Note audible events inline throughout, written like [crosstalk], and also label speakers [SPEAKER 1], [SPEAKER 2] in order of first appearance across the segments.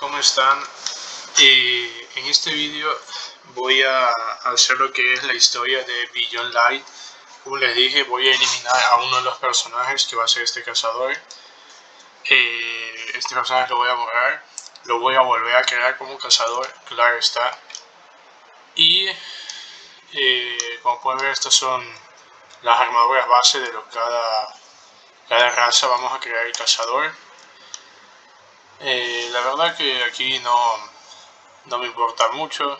[SPEAKER 1] ¿cómo están? Eh, en este vídeo voy a hacer lo que es la historia de Beyond Light. Como les dije, voy a eliminar a uno de los personajes que va a ser este cazador. Eh, este personaje lo voy a borrar, lo voy a volver a crear como cazador, claro está. Y eh, como pueden ver, estas son las armaduras base de lo cada, cada raza. Vamos a crear el cazador. Eh, la verdad que aquí no, no me importa mucho.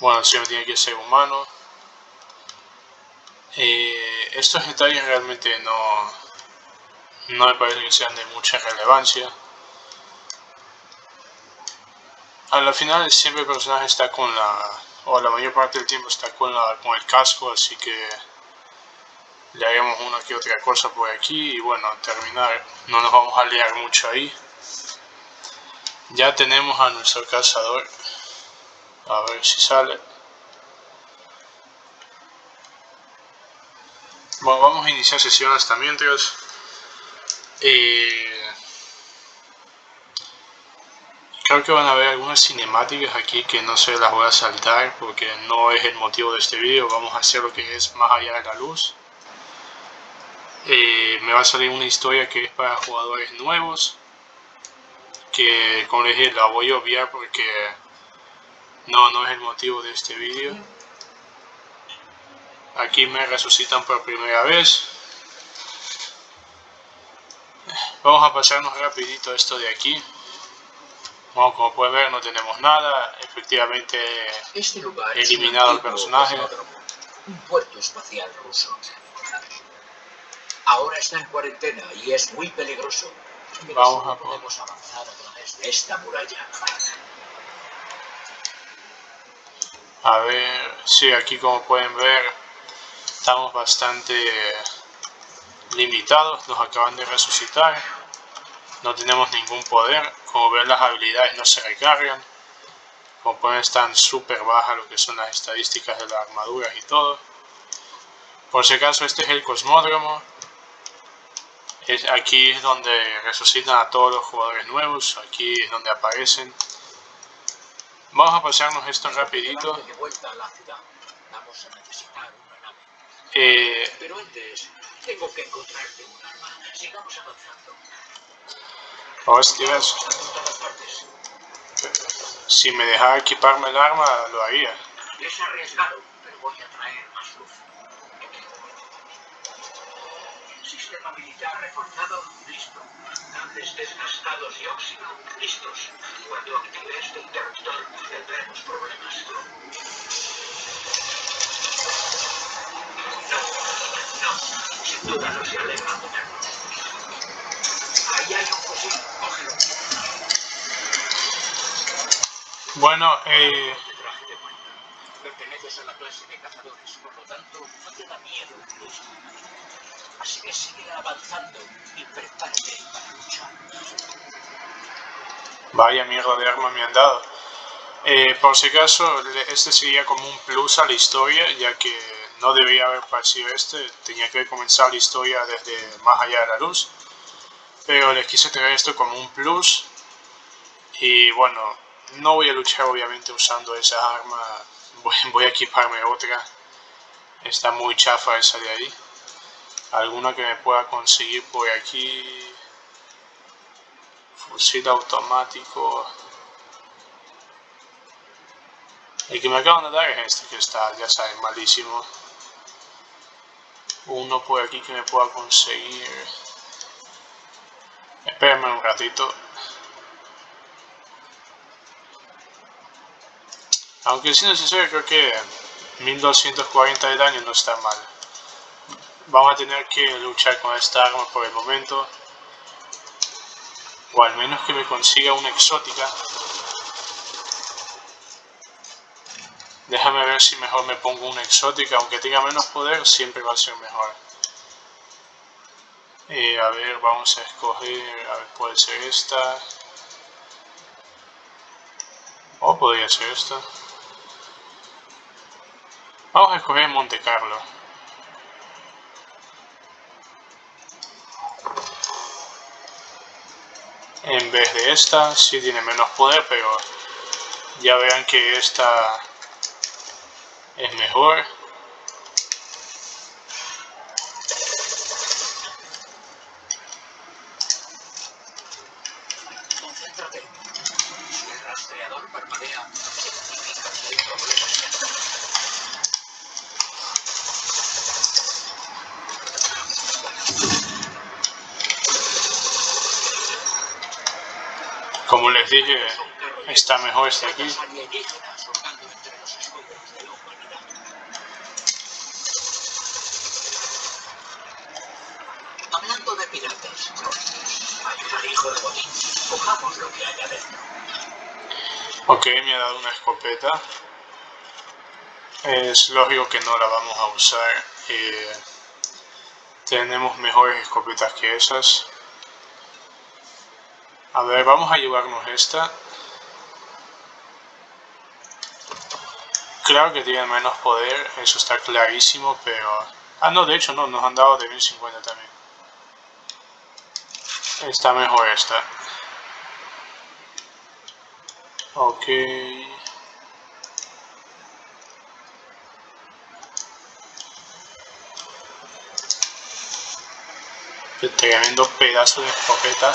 [SPEAKER 1] Bueno, siempre tiene que ser humano. Eh, estos detalles realmente no, no me parece que sean de mucha relevancia. A la final siempre el personaje está con la, o la mayor parte del tiempo está con, la, con el casco, así que le haremos una que otra cosa por aquí y bueno, terminar, no nos vamos a liar mucho ahí. Ya tenemos a nuestro cazador. A ver si sale. Bueno, vamos a iniciar sesión hasta mientras. Eh, creo que van a haber algunas cinemáticas aquí que no se las voy a saltar porque no es el motivo de este vídeo. Vamos a hacer lo que es más allá de la luz. Eh, me va a salir una historia que es para jugadores nuevos que como les dije la voy a obviar porque no, no es el motivo de este vídeo. Aquí me resucitan por primera vez. Vamos a pasarnos rapidito esto de aquí. Bueno, como pueden ver no tenemos nada. Efectivamente
[SPEAKER 2] este lugar
[SPEAKER 1] eliminado el personaje.
[SPEAKER 2] un puerto espacial ruso. Ahora está en cuarentena y es muy peligroso
[SPEAKER 1] Vamos a
[SPEAKER 2] esta muralla.
[SPEAKER 1] A ver, sí, aquí como pueden ver estamos bastante limitados, nos acaban de resucitar, no tenemos ningún poder, como ven las habilidades no se recargan, como pueden están súper bajas lo que son las estadísticas de las armaduras y todo. Por si acaso este es el cosmódromo, aquí es donde resucitan a todos los jugadores nuevos, aquí es donde aparecen. Vamos a pasarnos esto rapidito.
[SPEAKER 2] Vamos a necesitar una nave.
[SPEAKER 1] Eh,
[SPEAKER 2] Pero antes, tengo que encontrarte un arma. Sigamos avanzando.
[SPEAKER 1] Hostias. Si me dejara equiparme el arma, lo haría.
[SPEAKER 2] Es arriesgado, pero voy a traer más luz. Sistema militar reforzado, listo. Cables desgastados y óxido, listos. Cuando active este interruptor, tendremos problemas. No, no, sin duda no se alegra tenerlo. Ahí hay un fusil, cógelo.
[SPEAKER 1] Bueno, eh,
[SPEAKER 2] Este de. Perteneces a la clase de cazadores, por lo tanto, no te da miedo incluso. Así que sigue avanzando y prepárate para luchar.
[SPEAKER 1] vaya mierda de arma me han dado. Eh, por si acaso, este sería como un plus a la historia, ya que no debería haber parecido este, tenía que comenzar la historia desde más allá de la luz. Pero les quise traer esto como un plus. Y bueno, no voy a luchar obviamente usando esa arma, [laughs] voy, voy a equiparme otra. Está muy chafa esa de ahí. Alguna que me pueda conseguir por aquí. Fusil automático. El que me acaban de dar es este que está, ya saben, malísimo. Uno por aquí que me pueda conseguir. Espérenme un ratito. Aunque siendo sincero creo que 1240 de daño no está mal. Vamos a tener que luchar con esta arma por el momento. O al menos que me consiga una exótica. Déjame ver si mejor me pongo una exótica. Aunque tenga menos poder, siempre va a ser mejor. Eh, a ver, vamos a escoger... A ver, puede ser esta. O podría ser esta. Vamos a escoger Monte Carlo. En vez de esta. Sí tiene menos poder, pero ya vean que esta es mejor. Está mejor este aquí.
[SPEAKER 2] Hablando de piratas, ayuda al hijo de Botín. Cojamos lo que haya dentro.
[SPEAKER 1] Ok, me ha dado una escopeta. Es lógico que no la vamos a usar. Eh, tenemos mejores escopetas que esas. A ver, vamos a llevarnos esta. Claro que tiene menos poder, eso está clarísimo, pero... Ah, no, de hecho no, nos han dado de 1050 también. Está mejor esta. Ok. Qué tremendo pedazo de escopeta.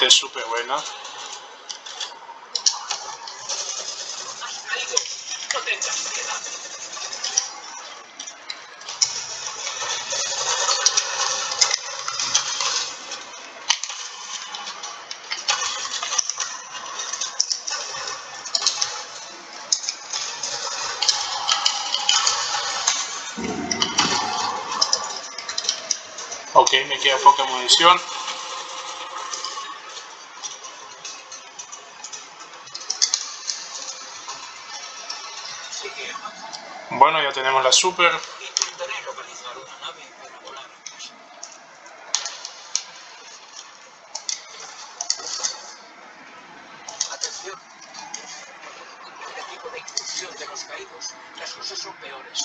[SPEAKER 1] Escopeta es súper buena. Ok, me queda poca munición.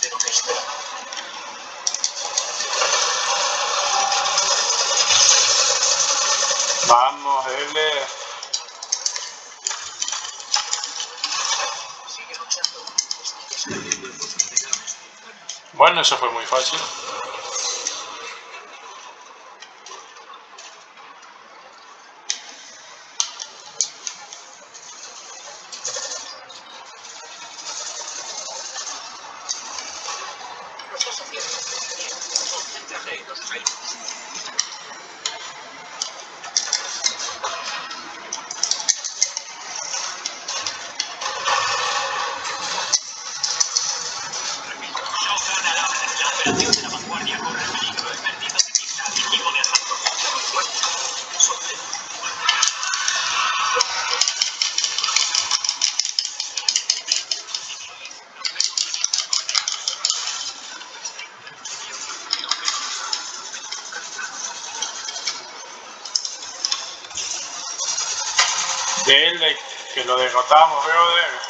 [SPEAKER 2] Lo que esperaba.
[SPEAKER 1] Vamos, L. Bueno, eso fue muy fácil.
[SPEAKER 2] De
[SPEAKER 1] L, que lo derrotamos, brother.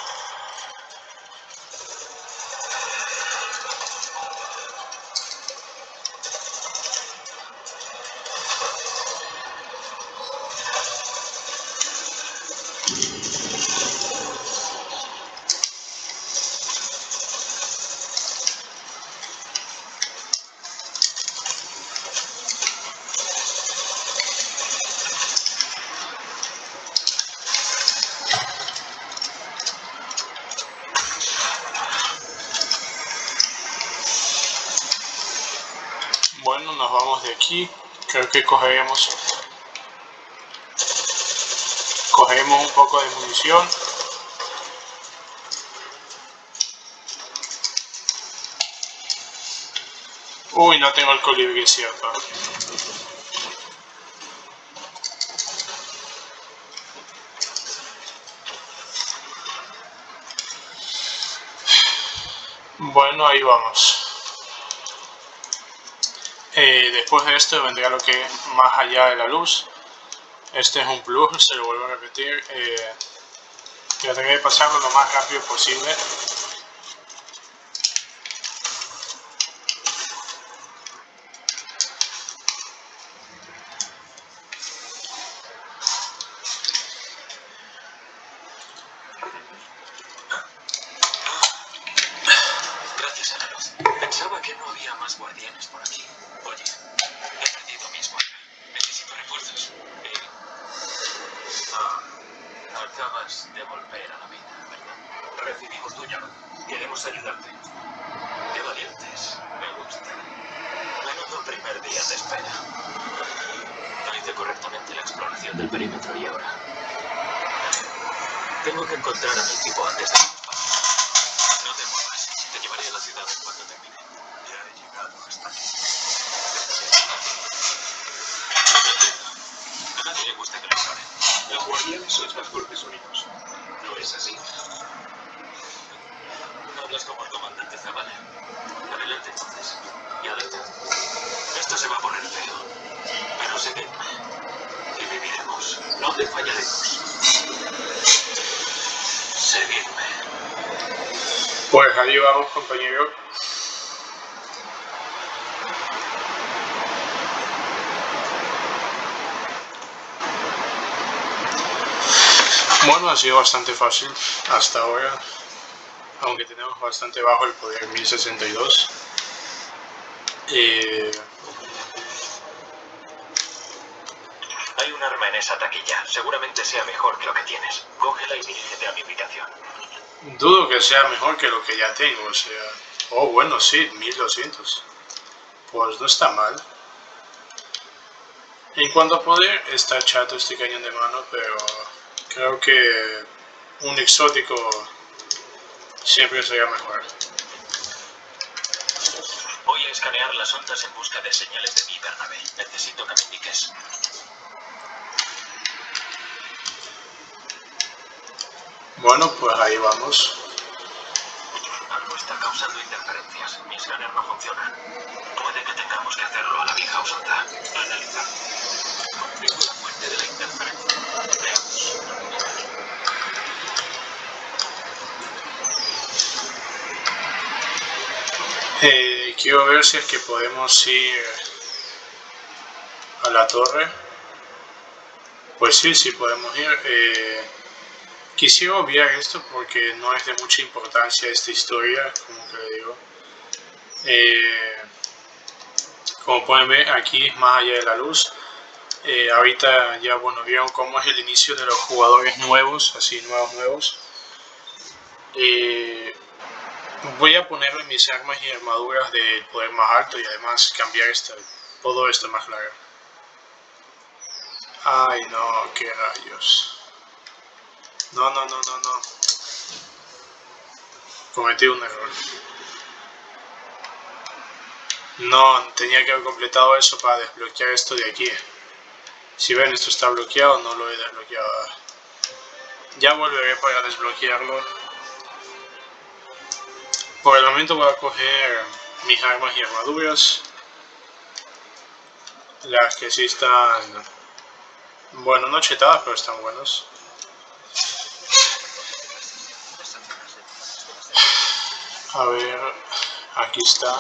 [SPEAKER 1] Creo que cogeremos... Cogeremos un poco de munición. Uy, no tengo el colibrí, cierto. Bueno, ahí vamos. Eh, después de esto vendrá lo que es más allá de la luz. Este es un plug, se lo vuelvo a repetir. Eh, trataré de pasarlo lo más rápido posible.
[SPEAKER 3] volver a la vida, ¿verdad? Recibimos tu llave. Queremos ayudarte. Qué valientes. Me gusta. Menudo primer día de espera. No hice correctamente la exploración del perímetro y ahora... Tengo que encontrar a mi equipo antes de... No te muevas. Te llevaré a la ciudad cuando termine.
[SPEAKER 1] Pues ahí vamos, compañero. Bueno, ha sido bastante fácil hasta ahora, aunque tenemos bastante bajo el poder 1062. Eh...
[SPEAKER 3] Hay un arma en esa taquilla, seguramente sea mejor que lo que tienes. Cógela y dirígete a mi habitación.
[SPEAKER 1] Dudo que sea mejor que lo que ya tengo, o sea... Oh, bueno, sí, 1200. Pues no está mal. En cuanto a poder, está chato este cañón de mano, pero creo que un exótico siempre sería mejor.
[SPEAKER 3] Voy a escanear las ondas en busca de señales de mi Bernabé. Necesito que me indiques.
[SPEAKER 1] Bueno, pues ahí vamos.
[SPEAKER 3] Algo está causando interferencias. Mi escáner no funciona. Puede que tengamos que hacerlo a la vieja usanza. Analizar. Confirmo la fuente de la interferencia. Veamos.
[SPEAKER 1] Eh, quiero ver si es que podemos ir a la torre. Pues sí, sí podemos ir. Eh, Quisiera obviar esto porque no es de mucha importancia esta historia, como que le digo. Eh, como pueden ver, aquí es más allá de la luz. Eh, ahorita ya, bueno, vieron cómo es el inicio de los jugadores nuevos, así nuevos, nuevos. Eh, voy a ponerle mis armas y armaduras del poder más alto y además cambiar todo esto más claro. Ay no, qué rayos. No, no, no, no, no. Cometí un error. No, tenía que haber completado eso para desbloquear esto de aquí. Si ven, esto está bloqueado, no lo he desbloqueado. Ya volveré para desbloquearlo. Por el momento voy a coger mis armas y armaduras. Las que sí están... Bueno, no chetadas, pero están buenos. A ver, aquí está.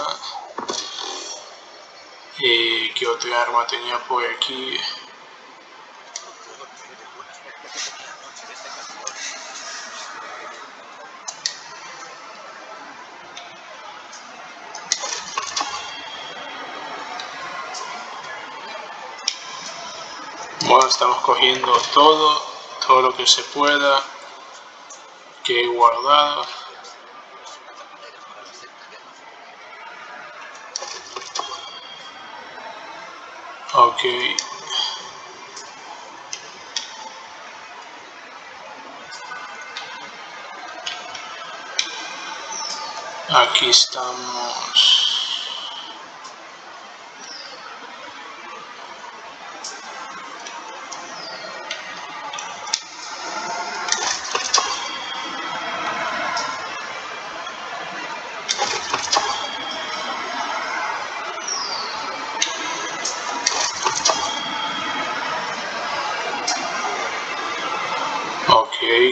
[SPEAKER 1] ¿Y qué otra arma tenía por aquí? Bueno, estamos cogiendo todo, todo lo que se pueda, que he guardado. Ok. Aquí estamos.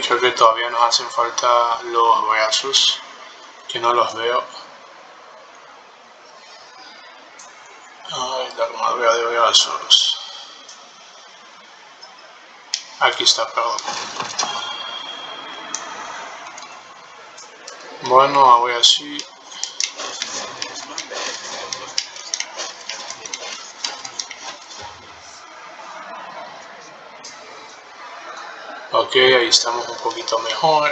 [SPEAKER 1] Creo que todavía nos hacen falta los brazos, que no los veo. Ay, la armadura de brazos. Aquí está, perdón. Bueno, ahora sí. Ok, ahí estamos un poquito mejor.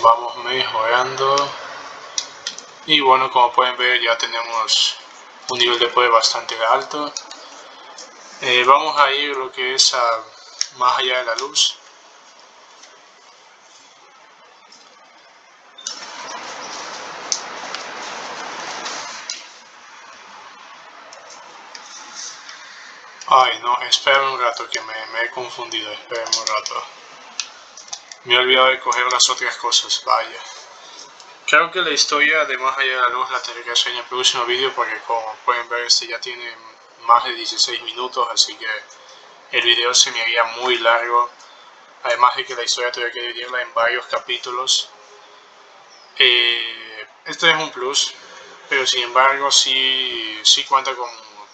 [SPEAKER 1] Vamos mejorando. Y bueno, como pueden ver ya tenemos un nivel de poder bastante alto. Eh, vamos a ir lo que es a, más allá de la luz. Espera un rato que me, me he confundido, espera un rato. Me he olvidado de coger las otras cosas, vaya. Creo que la historia de Más allá de la luz la tendré que hacer en el próximo vídeo porque como pueden ver este ya tiene más de 16 minutos, así que el video se me haría muy largo. Además de que la historia tuve que dividirla en varios capítulos. Eh, este es un plus, pero sin embargo sí, sí cuenta con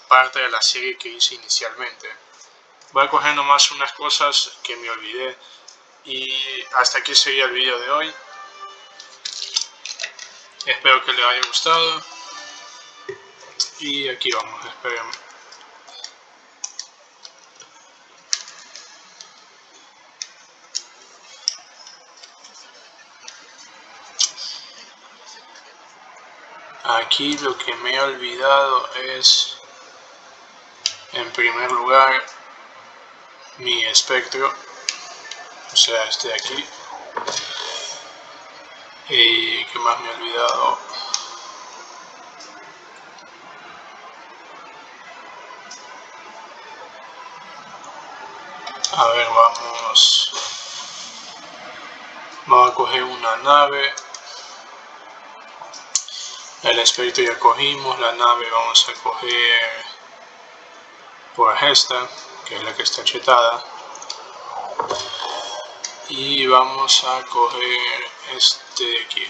[SPEAKER 1] parte de la serie que hice inicialmente. Voy a coger nomás unas cosas que me olvidé. Y hasta aquí sería el video de hoy. Espero que les haya gustado. Y aquí vamos, esperemos. Aquí lo que me he olvidado es, en primer lugar, mi espectro, o sea, este de aquí. Y que más me he olvidado. A ver, vamos. Vamos a coger una nave. El espíritu ya cogimos, la nave vamos a coger por esta, que es la que está chetada. Y vamos a coger este de aquí.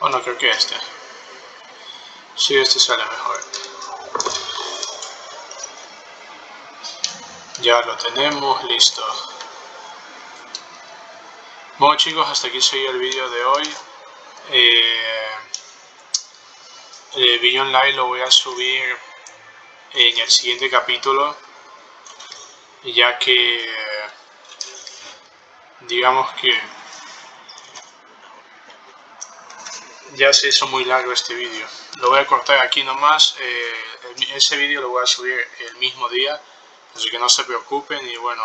[SPEAKER 1] O no, creo que este. Si, este sale mejor. Ya lo tenemos, listo. Bueno chicos, hasta aquí sería el vídeo de hoy. Eh, el video online lo voy a subir en el siguiente capítulo ya que digamos que ya se hizo muy largo este vídeo. Lo voy a cortar aquí nomás eh, ese vídeo lo voy a subir el mismo día así que no se preocupen y bueno